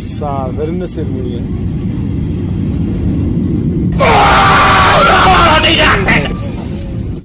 Sağ ol. Verin de sermiyor ya.